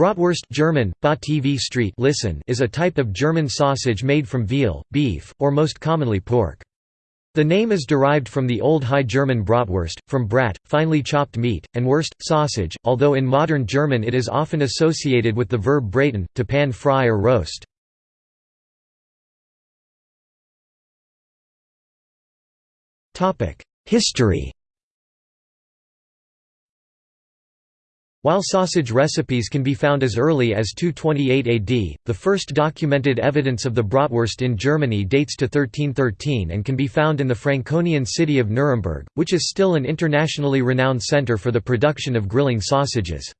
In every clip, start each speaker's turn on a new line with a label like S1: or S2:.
S1: Bratwurst German, TV Street listen is a type of German sausage made from veal, beef, or most commonly pork. The name is derived from the Old High German Bratwurst, from brat, finely chopped meat, and wurst, sausage, although in modern German it is often associated with the verb braten, to pan fry or roast. History While sausage recipes can be found as early as 228 AD, the first documented evidence of the bratwurst in Germany dates to 1313 and can be found in the Franconian city of Nuremberg, which is still an internationally renowned center for the production of grilling sausages.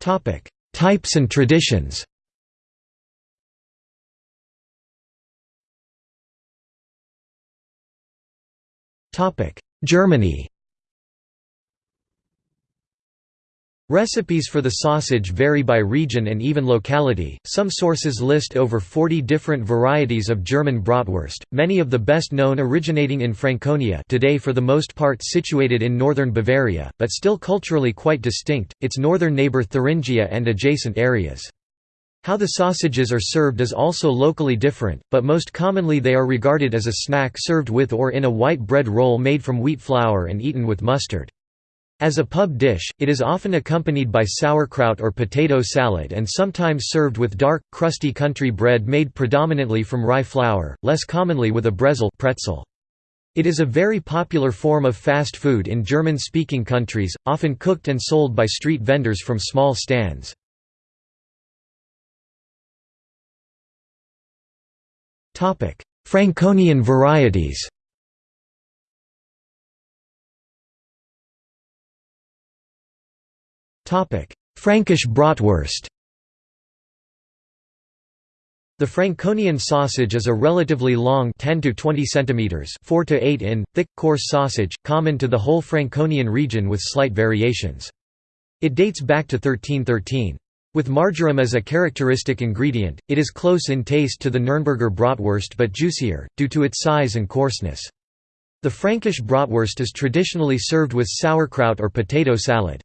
S1: Types and traditions Germany Recipes for the sausage vary by region and even locality. Some sources list over 40 different varieties of German bratwurst, many of the best known originating in Franconia, today for the most part situated in northern Bavaria, but still culturally quite distinct, its northern neighbor Thuringia and adjacent areas. How the sausages are served is also locally different, but most commonly they are regarded as a snack served with or in a white bread roll made from wheat flour and eaten with mustard. As a pub dish, it is often accompanied by sauerkraut or potato salad and sometimes served with dark, crusty country bread made predominantly from rye flour, less commonly with a brezel pretzel. It is a very popular form of fast food in German-speaking countries, often cooked and sold by street vendors from small stands. Franconian varieties Frankish bratwurst The Franconian sausage is a relatively long 10 to 20 centimeters, 4 to 8 in, thick, coarse sausage, common to the whole Franconian region with slight variations. It dates back to 1313. With marjoram as a characteristic ingredient, it is close in taste to the Nürnberger bratwurst but juicier, due to its size and coarseness. The Frankish bratwurst is traditionally served with sauerkraut or potato salad.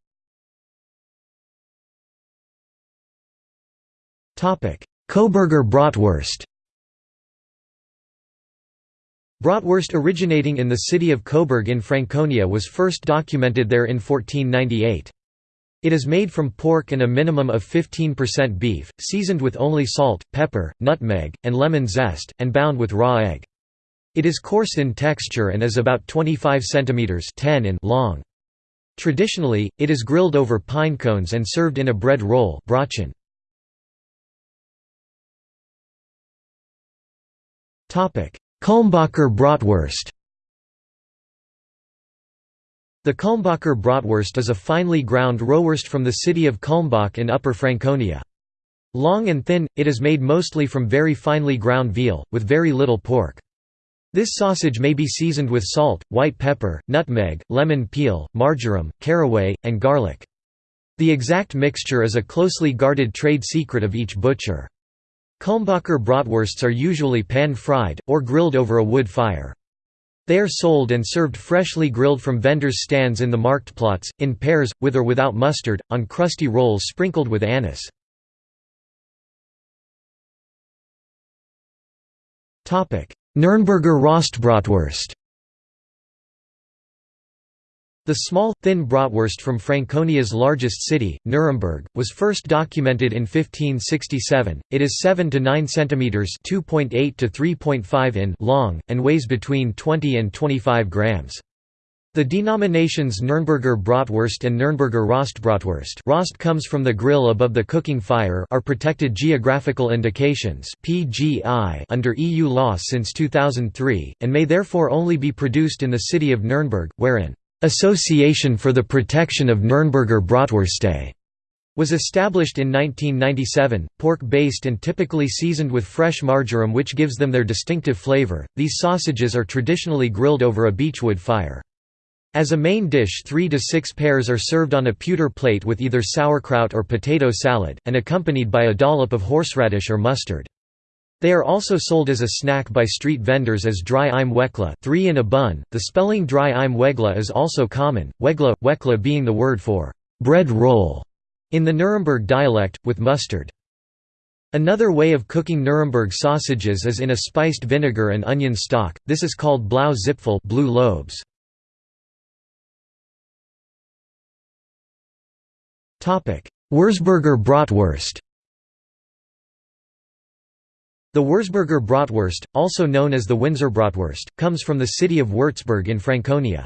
S1: Coburger bratwurst Bratwurst originating in the city of Coburg in Franconia was first documented there in 1498. It is made from pork and a minimum of 15% beef, seasoned with only salt, pepper, nutmeg, and lemon zest, and bound with raw egg. It is coarse in texture and is about 25 cm 10 in long. Traditionally, it is grilled over pine cones and served in a bread roll. Kulmbacher bratwurst the Kulmbacher bratwurst is a finely ground rohwurst from the city of Kulmbach in Upper Franconia. Long and thin, it is made mostly from very finely ground veal, with very little pork. This sausage may be seasoned with salt, white pepper, nutmeg, lemon peel, marjoram, caraway, and garlic. The exact mixture is a closely guarded trade secret of each butcher. Kulmbacher bratwursts are usually pan-fried, or grilled over a wood fire. They are sold and served freshly grilled from vendors' stands in the marktplatz, in pairs, with or without mustard, on crusty rolls sprinkled with anise. Nürnberger Rostbratwurst the small, thin bratwurst from Franconia's largest city, Nuremberg, was first documented in 1567. It is 7 to 9 centimeters (2.8 to 3.5 in) long and weighs between 20 and 25 grams. The denominations Nürnberger Bratwurst and Nürnberger Rostbratwurst Rost comes from the grill above the cooking fire are protected geographical indications PGI under EU law since 2003, and may therefore only be produced in the city of Nuremberg, wherein Association for the Protection of Nürnberger Bratwürste was established in 1997, pork-based and typically seasoned with fresh marjoram which gives them their distinctive flavor. These sausages are traditionally grilled over a beechwood fire. As a main dish three to six pairs are served on a pewter plate with either sauerkraut or potato salad, and accompanied by a dollop of horseradish or mustard. They are also sold as a snack by street vendors as dry im wekla, three in a bun. The spelling dry im wegla is also common, wegla, wekla being the word for bread roll in the Nuremberg dialect, with mustard. Another way of cooking Nuremberg sausages is in a spiced vinegar and onion stock, this is called blau zipfel blue lobes. Würzburger bratwurst the Würzburger bratwurst, also known as the Winzer bratwurst, comes from the city of Würzburg in Franconia.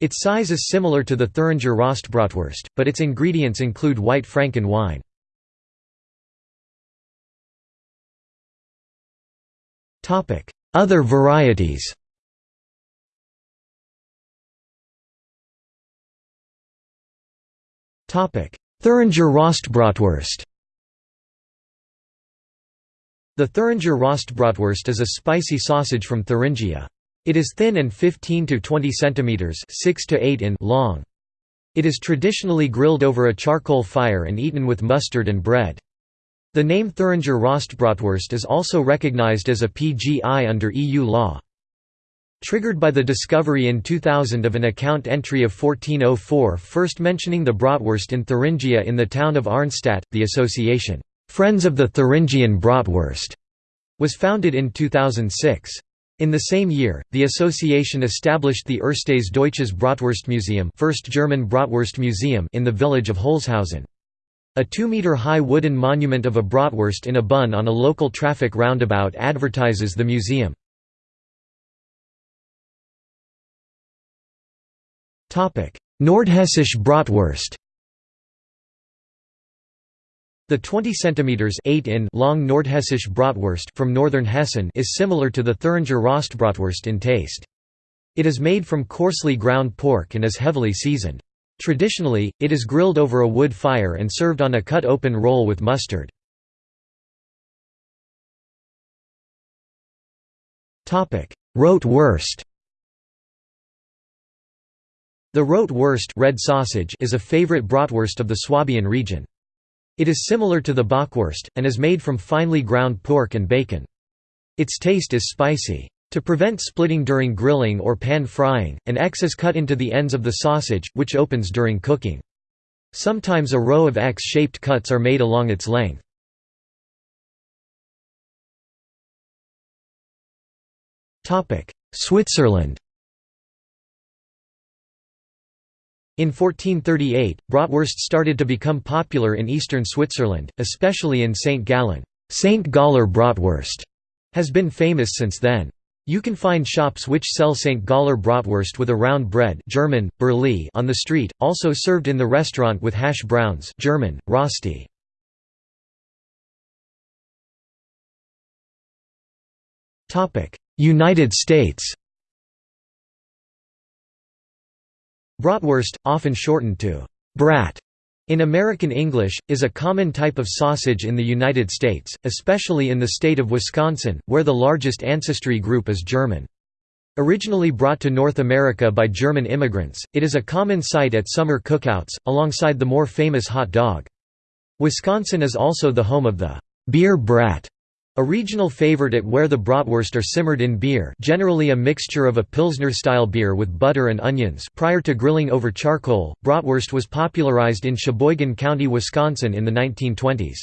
S1: Its size is similar to the Thüringer Rostbratwurst, but its ingredients include white Franken wine. Other varieties Thüringer Rostbratwurst the Thüringer Rostbratwurst is a spicy sausage from Thuringia. It is thin and 15 to 20 centimeters (6 to 8 in) long. It is traditionally grilled over a charcoal fire and eaten with mustard and bread. The name Thüringer Rostbratwurst is also recognized as a PGI under EU law. Triggered by the discovery in 2000 of an account entry of 1404 first mentioning the bratwurst in Thuringia in the town of Arnstadt, the association Friends of the Thuringian Bratwurst was founded in 2006. In the same year, the association established the Erstes Deutsches Bratwurstmuseum first German Bratwurst Museum in the village of Holzhausen. A two-meter-high wooden monument of a bratwurst in a bun on a local traffic roundabout advertises the museum. Nordhessisch Bratwurst the 20 cm 8 in long Nordhessisch Bratwurst from northern Hessen is similar to the Thüringer Rostbratwurst in taste. It is made from coarsely ground pork and is heavily seasoned. Traditionally, it is grilled over a wood fire and served on a cut-open roll with mustard. Rote Wurst The rote Wurst red sausage is a favorite bratwurst of the Swabian region. It is similar to the bockwurst, and is made from finely ground pork and bacon. Its taste is spicy. To prevent splitting during grilling or pan frying, an X is cut into the ends of the sausage, which opens during cooking. Sometimes a row of X-shaped cuts are made along its length. Switzerland In 1438, bratwurst started to become popular in eastern Switzerland, especially in St. Gallen. St. Galler bratwurst has been famous since then. You can find shops which sell St. Galler bratwurst with a round bread German, Bürli on the street, also served in the restaurant with hash browns German, Rösti. United States Bratwurst, often shortened to brat in American English, is a common type of sausage in the United States, especially in the state of Wisconsin, where the largest ancestry group is German. Originally brought to North America by German immigrants, it is a common sight at summer cookouts, alongside the more famous hot dog. Wisconsin is also the home of the beer brat, a regional favorite at where the bratwurst are simmered in beer generally a mixture of a Pilsner-style beer with butter and onions prior to grilling over charcoal, bratwurst was popularized in Sheboygan County, Wisconsin in the 1920s.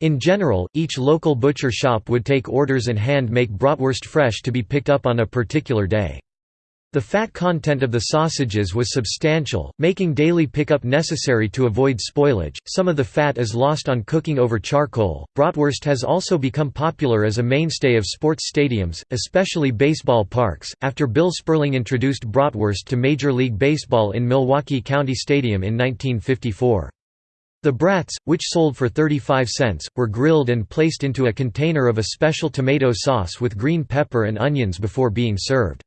S1: In general, each local butcher shop would take orders and hand-make bratwurst fresh to be picked up on a particular day. The fat content of the sausages was substantial, making daily pickup necessary to avoid spoilage. Some of the fat is lost on cooking over charcoal. Bratwurst has also become popular as a mainstay of sports stadiums, especially baseball parks, after Bill Sperling introduced bratwurst to Major League Baseball in Milwaukee County Stadium in 1954. The brats, which sold for 35 cents, were grilled and placed into a container of a special tomato sauce with green pepper and onions before being served.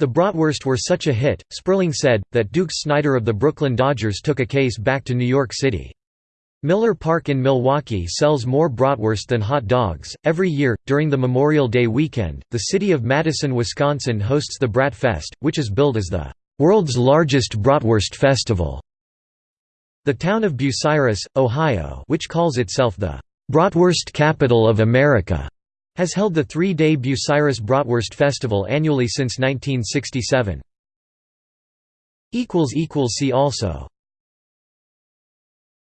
S1: The bratwurst were such a hit, Sperling said, that Duke Snider of the Brooklyn Dodgers took a case back to New York City. Miller Park in Milwaukee sells more bratwurst than hot dogs. Every year, during the Memorial Day weekend, the city of Madison, Wisconsin hosts the Brat Fest, which is billed as the world's largest bratwurst festival. The town of Bucyrus, Ohio, which calls itself the bratwurst capital of America, Has held the three-day Bucyrus Bratwurst Festival annually since 1967. See also